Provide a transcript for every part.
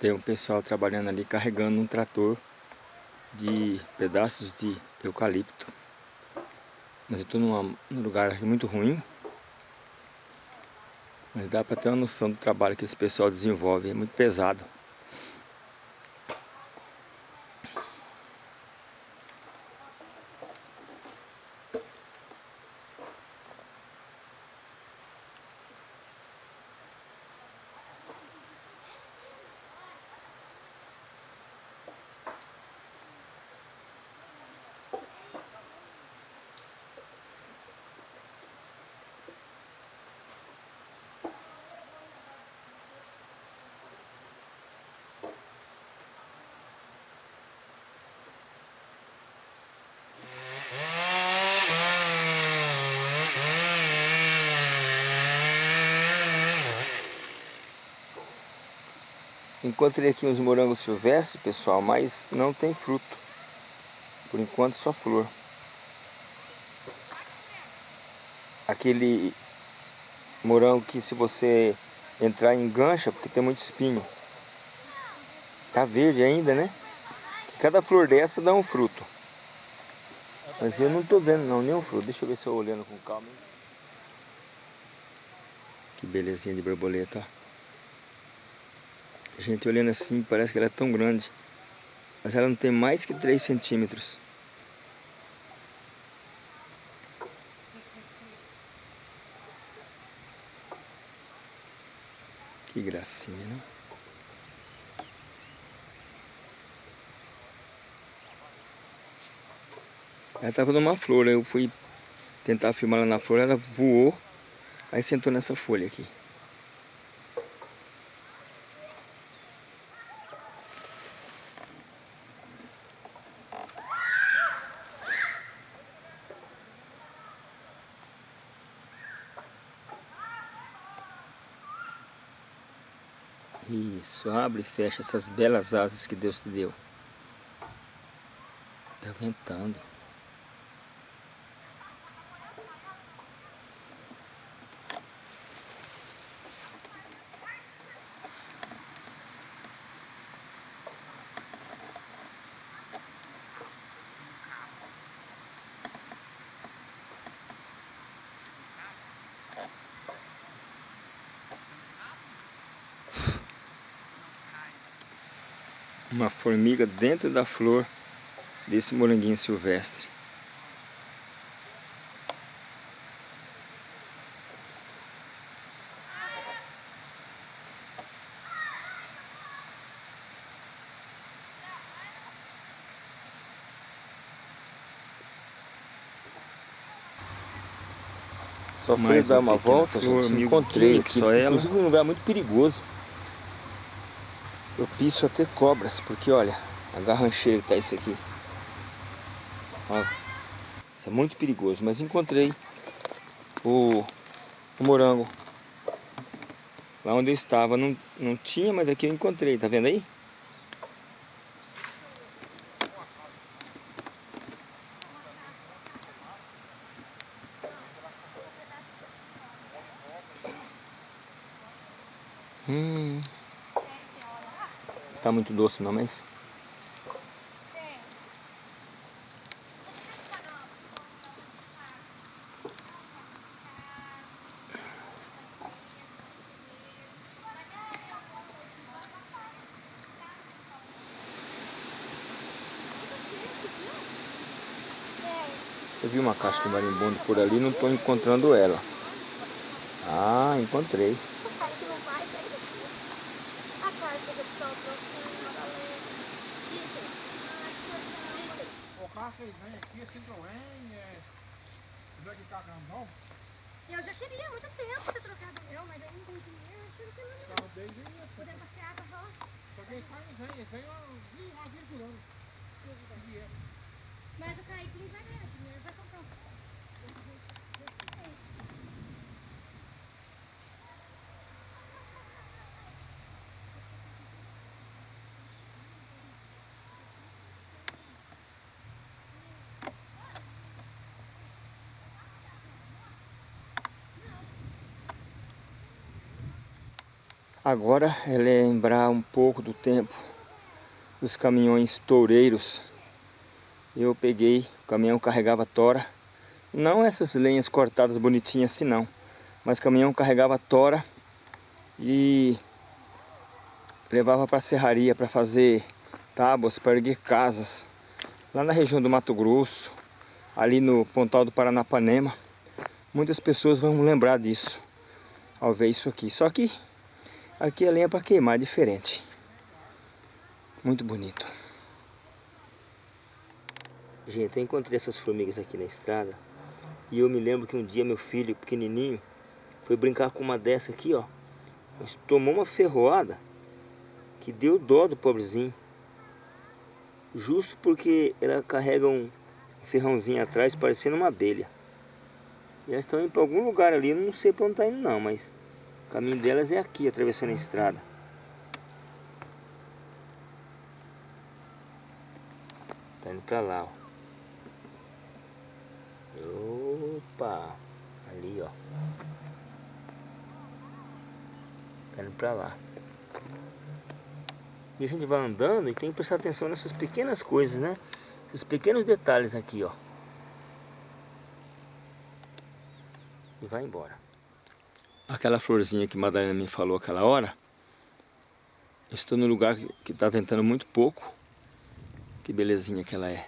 Tem um pessoal trabalhando ali carregando um trator de pedaços de eucalipto. Mas eu estou num lugar muito ruim. Mas dá para ter uma noção do trabalho que esse pessoal desenvolve. É muito pesado. Encontrei aqui uns morangos silvestres, pessoal, mas não tem fruto. Por enquanto só flor. Aquele morango que se você entrar engancha, porque tem muito espinho. Tá verde ainda, né? Cada flor dessa dá um fruto. Mas eu não tô vendo não, nenhum fruto. Deixa eu ver se eu olhando com calma. Que belezinha de borboleta. A gente olhando assim, parece que ela é tão grande. Mas ela não tem mais que 3 centímetros. Que gracinha, né? Ela estava numa flor, eu fui tentar filmar ela na flor, ela voou, aí sentou nessa folha aqui. Isso, abre e fecha essas belas asas que Deus te deu. Tá ventando. Uma formiga dentro da flor desse moranguinho silvestre. Só foi dar uma volta, gente, encontrei aqui, só ela. inclusive um lugar muito perigoso propício a ter cobras, porque olha, a garrancheira tá isso aqui. Ó, isso é muito perigoso, mas encontrei o, o morango. Lá onde eu estava não, não tinha, mas aqui eu encontrei, tá vendo aí? Hum tá muito doce não, mas... Eu vi uma caixa de marimbondo por ali, não estou encontrando ela. Ah, encontrei. vocês vêm aqui, Citroën, é... Não é que carro não? Eu já queria muito tempo ter trocado o meu, mas aí não tem dinheiro, eu tive que não. Carro desde. Poder passear com a roça. Só que eles fazem, vem, vem uma vez por ano. Mas o ganhar dinheiro, vai Agora é lembrar um pouco do tempo dos caminhões toureiros. Eu peguei, o caminhão carregava tora. Não essas lenhas cortadas bonitinhas assim não. Mas o caminhão carregava tora e levava para a serraria para fazer tábuas, para erguer casas. Lá na região do Mato Grosso, ali no Pontal do Paranapanema. Muitas pessoas vão lembrar disso ao ver isso aqui. Só que aqui a lenha para queimar é diferente. Muito bonito. Gente, eu encontrei essas formigas aqui na estrada. E eu me lembro que um dia meu filho, pequenininho, foi brincar com uma dessa aqui, ó. Mas tomou uma ferroada que deu dó do pobrezinho. Justo porque ela carrega um ferrãozinho atrás parecendo uma abelha. E elas estão indo para algum lugar ali, eu não sei para onde está indo não, mas o caminho delas é aqui, atravessando a estrada. Tá indo para lá, ó. Opa! Ali, ó. Tá indo para lá. E a gente vai andando e tem que prestar atenção nessas pequenas coisas, né? Esses pequenos detalhes aqui, ó. E vai embora. Aquela florzinha que Madalena me falou aquela hora. Estou no lugar que está ventando muito pouco. Que belezinha que ela é.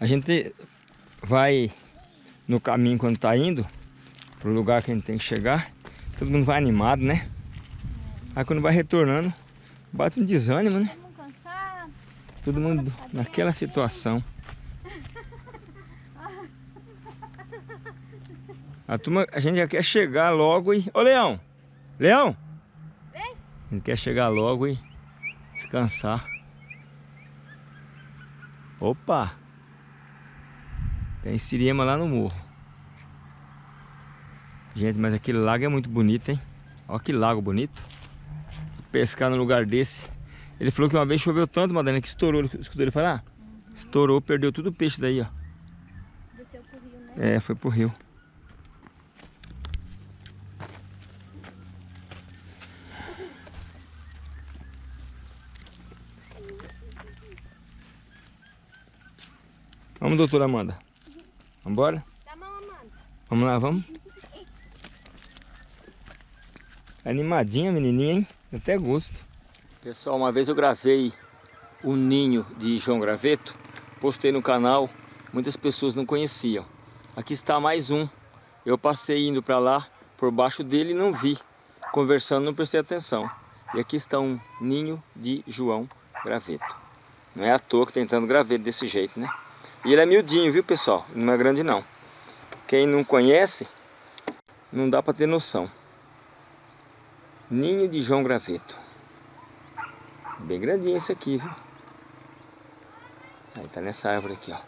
A gente vai no caminho quando tá indo pro lugar que a gente tem que chegar. Todo mundo vai animado, né? Aí quando vai retornando, bate um desânimo, né? Todo mundo naquela situação. A turma, a gente já quer chegar logo e... Ô Leão! Leão! Vem! A gente quer chegar logo e descansar. Opa! Tem siriema lá no morro. Gente, mas aquele lago é muito bonito, hein? Olha que lago bonito. Pescar no lugar desse. Ele falou que uma vez choveu tanto, Madalena, que estourou. Escutou ele falar? Uhum. Estourou, perdeu tudo o peixe daí, ó. Desceu pro rio, né? É, foi pro rio. Vamos, doutora Amanda. Mão, Amanda. Vamos lá, vamos? Animadinha, menininha, hein? Até gosto. Pessoal, uma vez eu gravei o ninho de João Graveto, postei no canal, muitas pessoas não conheciam. Aqui está mais um. Eu passei indo para lá, por baixo dele e não vi. Conversando, não prestei atenção. E aqui está um ninho de João Graveto. Não é à toa que tentando graveto desse jeito, né? E ele é miudinho, viu pessoal? Não é grande não. Quem não conhece, não dá para ter noção. Ninho de João Graveto. Bem grandinho esse aqui, viu? Aí tá nessa árvore aqui, ó.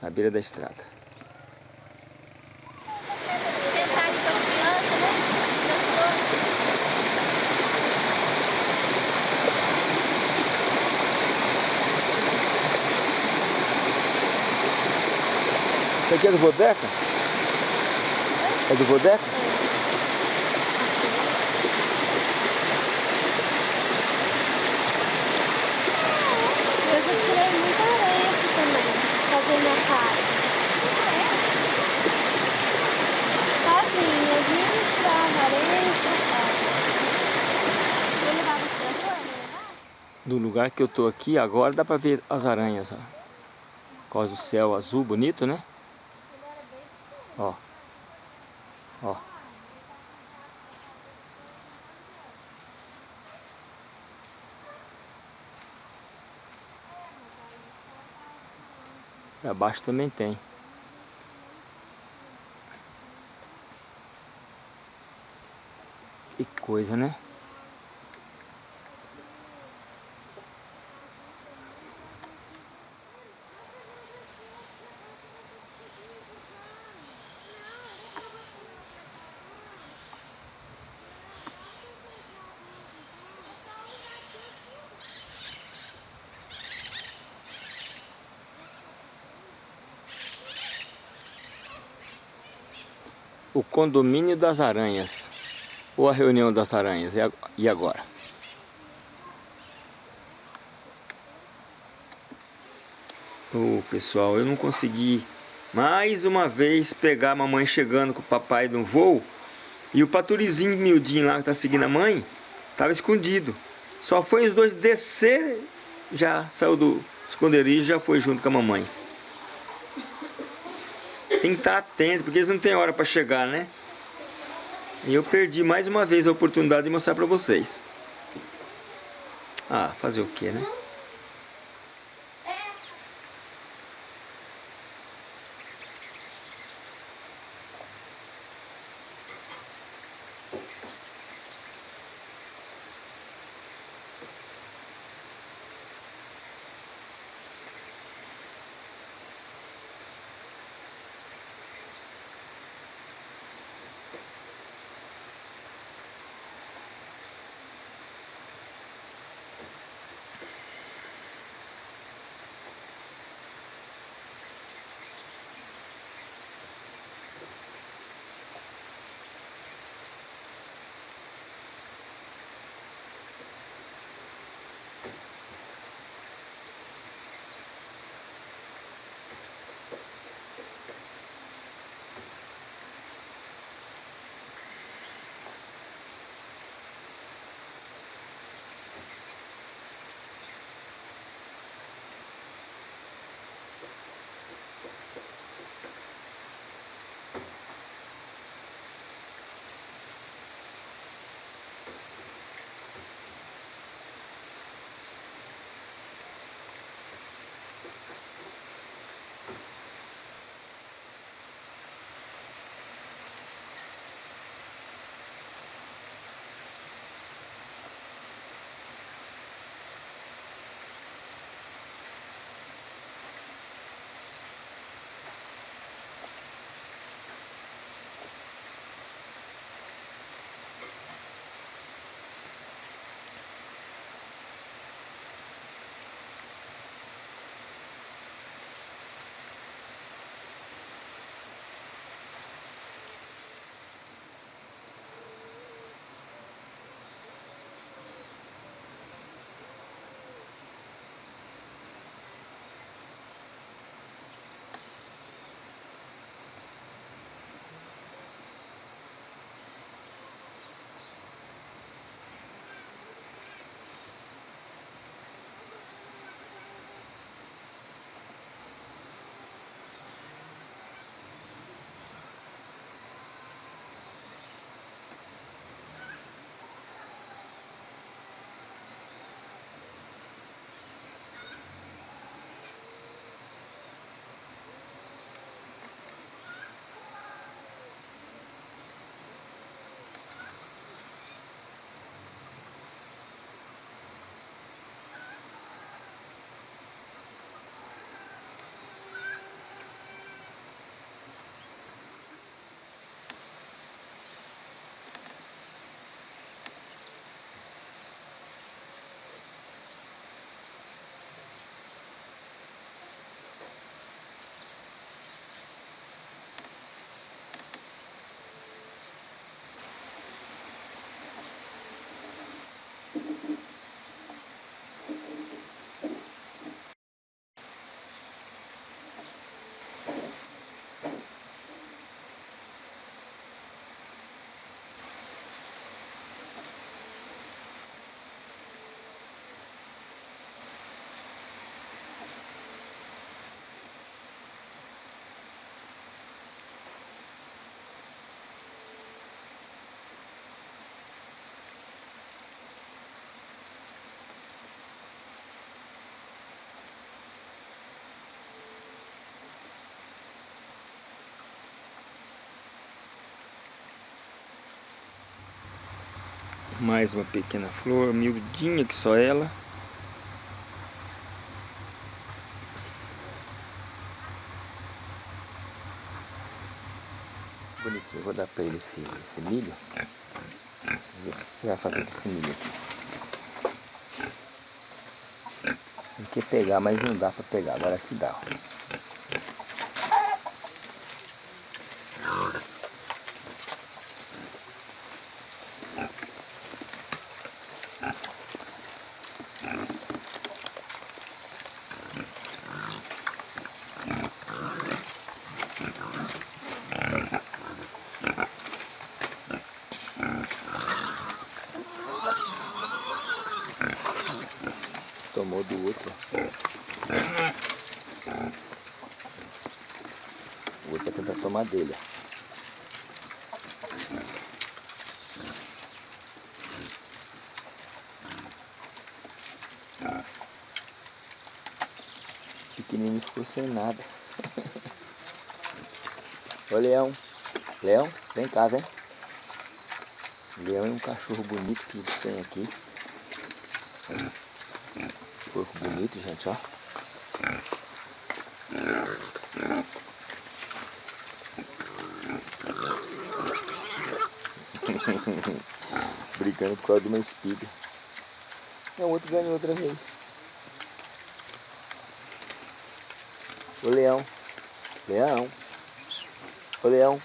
Na beira da estrada. Isso aqui é do Vodeca? É do Vodeca? Eu já tirei muita areia aqui também, fazer minha casa. Sozinha, tirava areia e levava as Do lugar que eu tô aqui agora dá pra ver as aranhas, ó. Por causa do céu azul bonito, né? Ó. Ó. Pra baixo também tem. Que coisa, né? O condomínio das aranhas. Ou a reunião das aranhas. E agora? Oh, pessoal, eu não consegui mais uma vez pegar a mamãe chegando com o papai no voo. E o paturizinho miudinho lá que tá seguindo a mãe, tava escondido. Só foi os dois descer, já saiu do esconderijo, já foi junto com a mamãe. Tem que estar atento, porque eles não têm hora para chegar, né? E eu perdi mais uma vez a oportunidade de mostrar para vocês. Ah, fazer o que, né? Mais uma pequena flor, miudinha que só ela. Bonitinho, vou dar pra ele esse, esse milho. Vamos ver o que vai fazer com esse milho aqui. Ele quer pegar, mas não dá pra pegar. Agora aqui dá, ó. Do outro. O outro vai tentar tomar dele. ó. Pequenininho ficou sem nada. Ô Leão. Leão, vem cá, vem. Leão é um cachorro bonito que eles têm aqui. Bonito, gente, ó. Brigando por causa de uma espiga. E o outro ganhou outra vez. Ô leão. Leão. Ô leão.